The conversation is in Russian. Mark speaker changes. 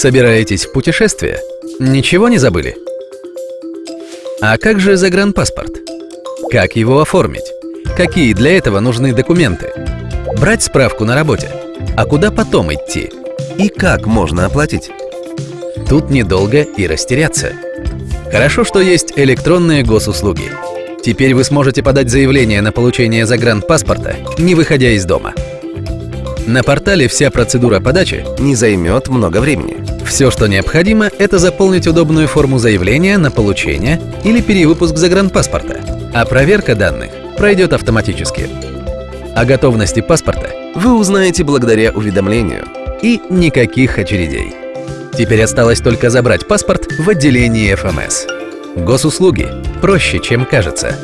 Speaker 1: Собираетесь в путешествие? Ничего не забыли? А как же загранпаспорт? Как его оформить? Какие для этого нужны документы? Брать справку на работе? А куда потом идти?
Speaker 2: И как можно оплатить?
Speaker 1: Тут недолго и растеряться. Хорошо, что есть электронные госуслуги. Теперь вы сможете подать заявление на получение загранпаспорта, не выходя из дома. На портале вся процедура подачи
Speaker 2: Не займет много времени.
Speaker 1: Все, что необходимо, это заполнить удобную форму заявления на получение или перевыпуск загранпаспорта, а проверка данных пройдет автоматически. О готовности паспорта
Speaker 2: Вы узнаете благодаря уведомлению.
Speaker 1: и никаких очередей. Теперь осталось только забрать паспорт в отделении ФМС. Госуслуги проще, чем кажется.